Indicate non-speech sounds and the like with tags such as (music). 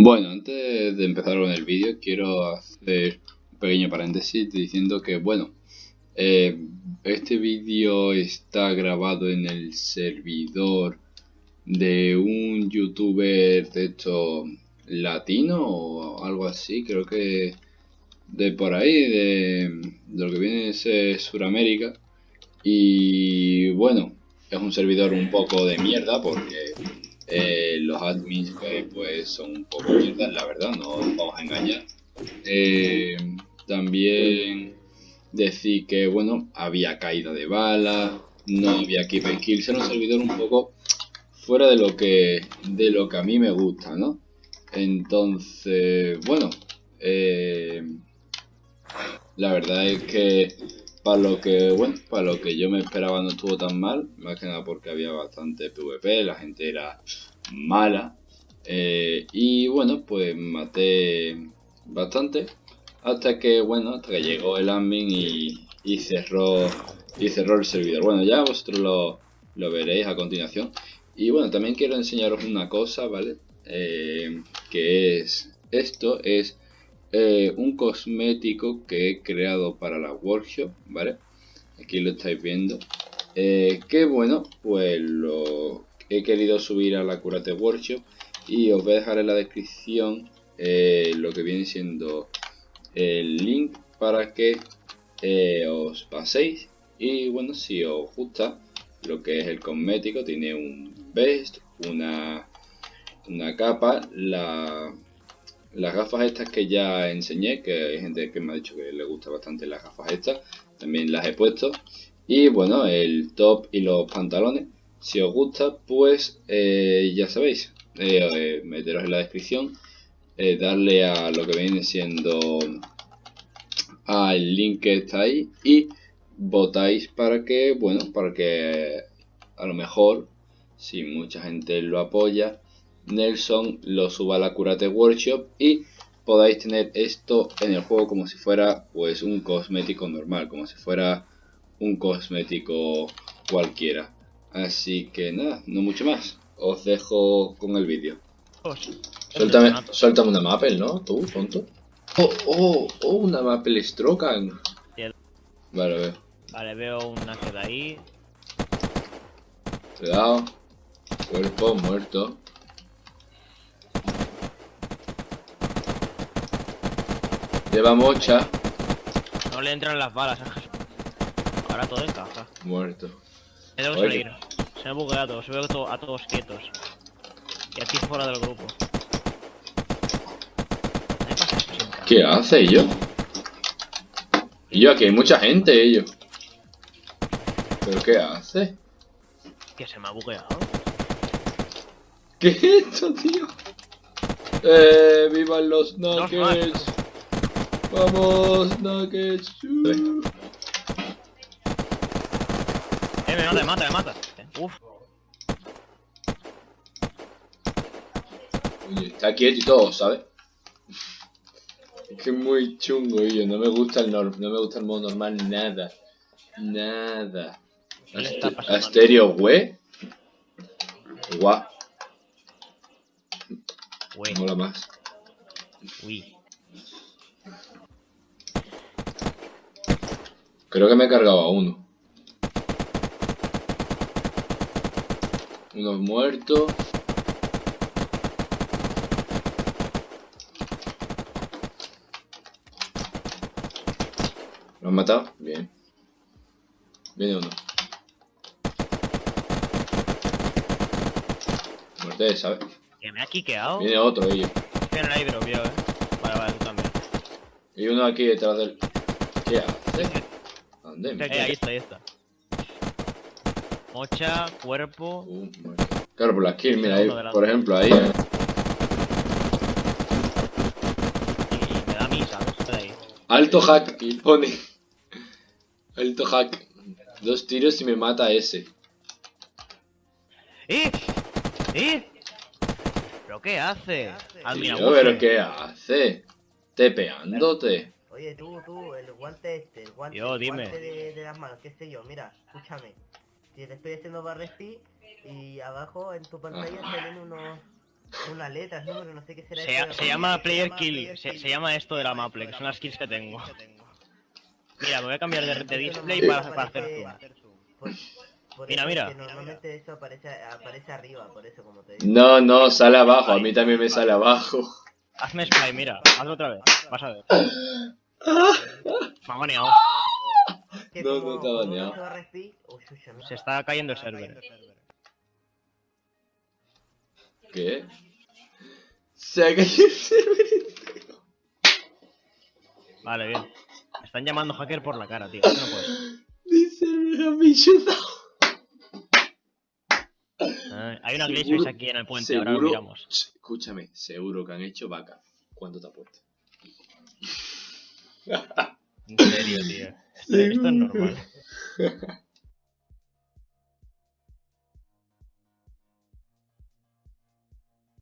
Bueno, antes de empezar con el vídeo, quiero hacer un pequeño paréntesis diciendo que, bueno, eh, este vídeo está grabado en el servidor de un youtuber de hecho latino o algo así, creo que de por ahí, de, lo que viene es Suramérica. Y bueno, es un servidor un poco de mierda porque eh, los admins pues son un poco mierdas, la verdad, no nos vamos a engañar. Eh, también decir que, bueno, había caída de bala, no había keep and kills, era un servidor un poco fuera de lo que, de lo que a mí me gusta, ¿no? Entonces, bueno, eh, la verdad es que para lo que, bueno, para lo que yo me esperaba no estuvo tan mal, más que nada porque había bastante PvP, la gente era mala. Eh, y bueno, pues maté bastante. Hasta que, bueno, hasta que llegó el admin y, cerró y cerró el servidor. Bueno, ya vosotros lo, lo veréis a continuación. Y bueno, también quiero enseñaros una cosa, ¿vale? Eh, que es esto, es eh, un cosmético que he creado para la workshop, ¿vale? Aquí lo estáis viendo. Eh, que bueno, pues lo he querido subir a la Curate Workshop y os voy a dejar en la descripción eh, lo que viene siendo el link para que os paséis y bueno, si os gusta lo que es el cosmético, tiene un vest, una, una capa, la las gafas estas que ya enseñé, que hay gente que me ha dicho que le gusta bastante las gafas estas, también las he puesto. Y bueno, el top y los pantalones. Si os gusta, pues eh, ya sabéis, eh, eh, meteros en la descripción, darle a lo que viene siendo al link que está ahí y votáis para que, bueno, para que a lo mejor, si mucha gente lo apoya, Nelson lo suba a la Curate Workshop y podáis tener esto en el juego como si fuera pues un cosmético normal, como si fuera un cosmético cualquiera. Así que nada, no mucho más. Os dejo con el vídeo. Suéltame, suéltame una Maple, ¿no? Tú, tonto. Oh, oh, oh, una Maple Strokan. Vale, veo. Vale, veo una que de ahí. Cuidado. Cuerpo muerto. Lleva mocha. No le entran las balas a Ahora todo encaja. Muerto. Me tengo que salir. Se me ha bugueado, se ve a todos quietos. Y aquí fuera del grupo. ¿Qué hace ellos? Y yo aquí hay mucha gente ellos. ¿Pero qué hace? Que se me ha bugueado. ¿Qué es esto, tío? Eh, vivan los nuggets. Vamos, Nuggets. Eh, me mata, me mata, me mata. Uf. Oye, está quieto y todo, ¿sabes? Es que es muy chungo, yo. No me gusta el no me gusta el modo normal nada. Nada. Asterio, güey. Guau. Mola más. Uy. Creo que me he cargado a uno. Uno muerto. ¿Lo han matado? Bien. Viene uno. Muerte, ¿sabes? Que me ha quiqueado. Viene otro, ellos. Tiene ahí, pero vio, eh. Vale, vale, tú también. Y uno aquí detrás del. ¿Qué Eh, ahí está, ahí está. Mocha, cuerpo. Uh, claro, por la kill, mira ahí, por ejemplo, ahí. Eh. Y me da misa, ahí. Alto hack, pone. Alto hack. Dos tiros y me mata ese. ¡Eh! ¡Eh! ¿Pero qué hace? Tío, ¿Pero qué hace? Tepeándote. Oye, tú, tú, el guante este, guante, yo, dime. guante de, las manos, qué sé yo, mira, escúchame. Si te estoy haciendo barrespi y abajo en tu pantalla se ven unos, Una letra, número, no sé qué será. Se, de se la- llama Player Kill. Se, se llama esto de la Maple, que son las kills que tengo. Mira, me voy a cambiar de, de display para, para hacer zoom. Por- por Mira, mira. Normalmente eso aparece, aparece arriba, por eso como te digo. No, no, sale abajo. A mí también me sale abajo. Hazme spray, mira, hazlo otra vez. Vas a ver. (laughs) Me ha baneado. Que No, como- no te ha como baneado. se va a respi- chucha, mira. Se está cayendo el server. ¿Qué? Se ha caído el server entero. Vale, bien. Me están llamando hacker por la cara, tío. Esto no puede ser. Dice me han bichotado. Ah, hay una glitch Seguro- aquí en el puente, ahora lo miramos. Escúchame, seguro que han hecho vaca. ¿Cuánto te ha puesto? En serio, tío. Esto, esto es normal. (laughs)